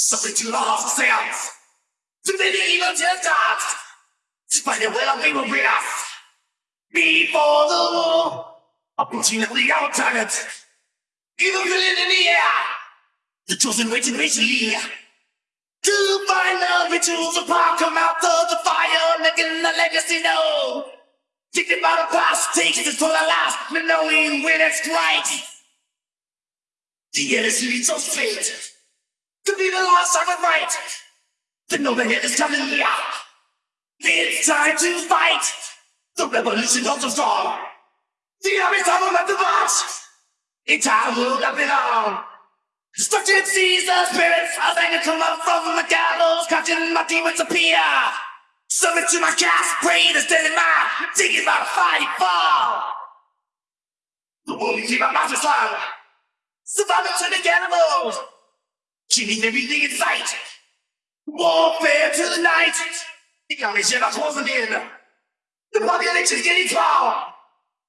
Something too lost for seance. Too many evil just dots. To find out where our people bring us. Before the war, opportunity our target. Evil villain in the air. The chosen waiting patiently. To find the rituals of power come out of the fire, making the legacy known. Thinking about the past, takes this for the last, knowing when it's right. The innocent so fate. Be the last right. To know the hit is coming here. It's time to fight. The revolution of the strong. The army's time left the box. In time will not belong. Destruction sees the spirits of anger come up from the gallows, catching my demons appear. Summon to my cast, pray to stand in my digging my fighting fall. The wolves keep my mouth slung. Surviving to the animals. Killing everything in sight. Warfare to the night. The shit are closing in. The population's getting small.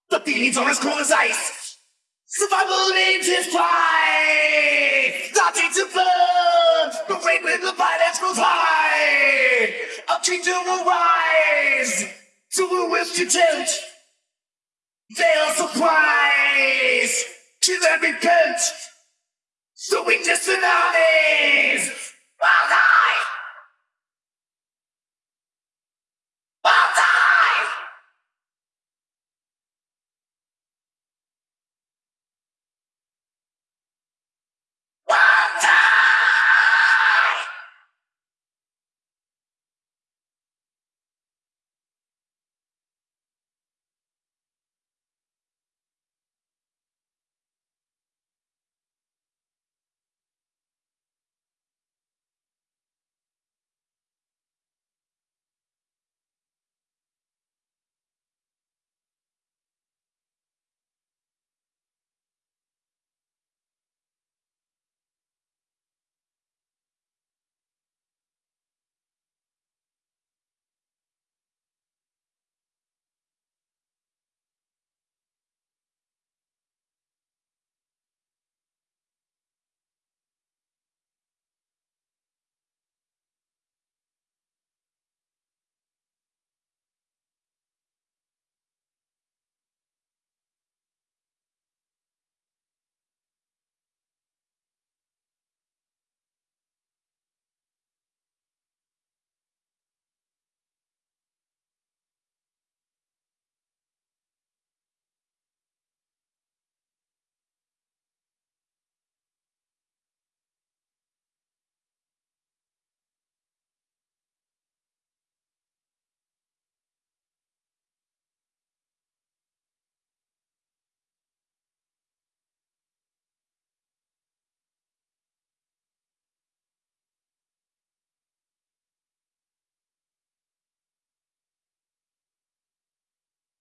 The feelings are as cold as ice. Survival needs his pride. Nothing to burn. The rate when the violence grows high. A kingdom will rise. To a wish to tempt. They'll surprise. So we just tsunamis.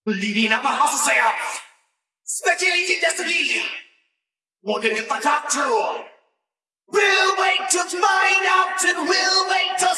Believing I'm a hustle sayer. Speculating destiny. Wondering if I got true. We'll wait to find out and we'll wait to.